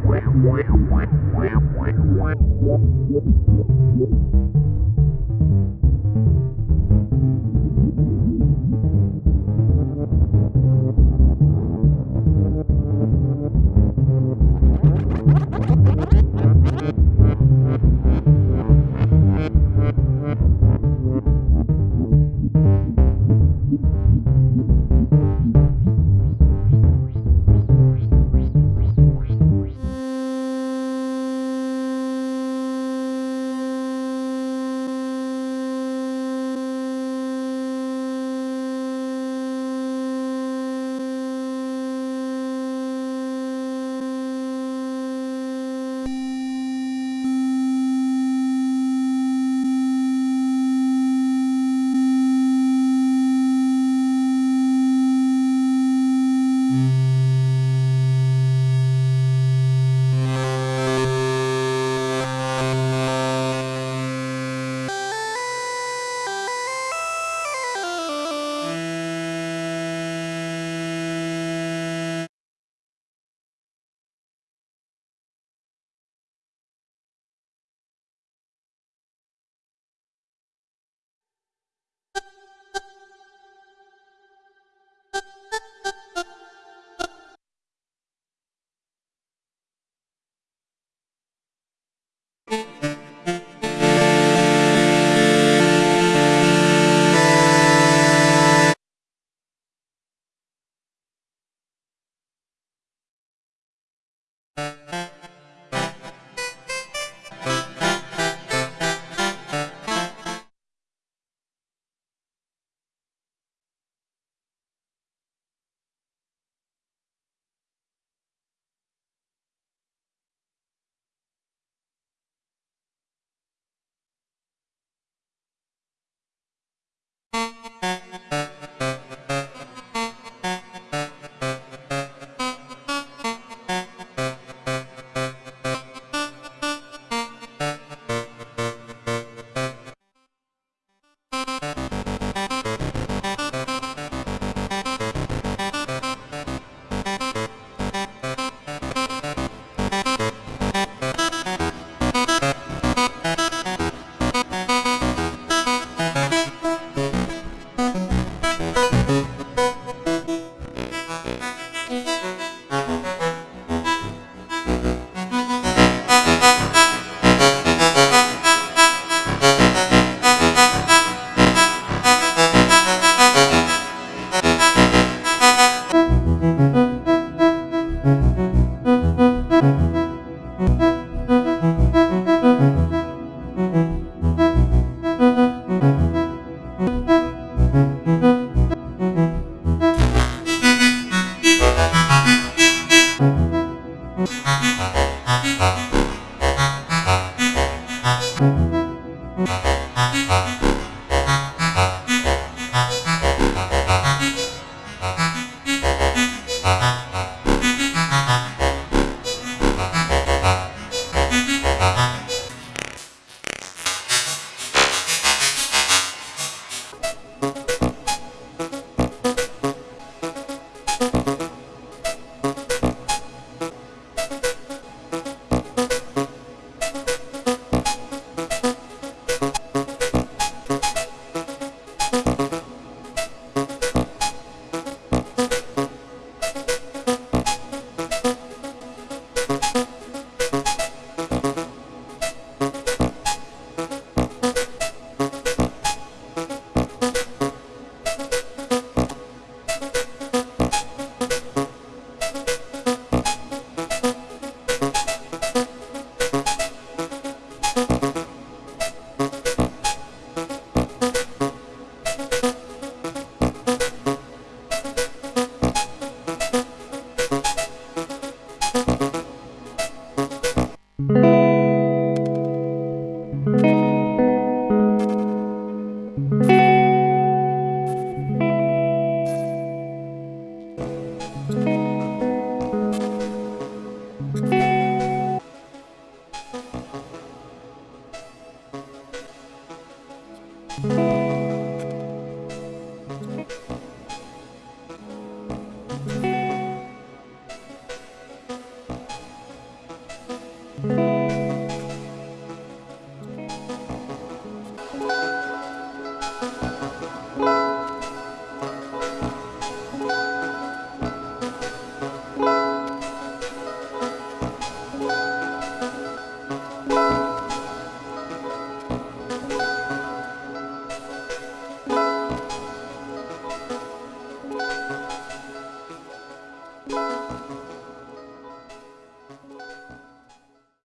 wham wham wham wham Música Música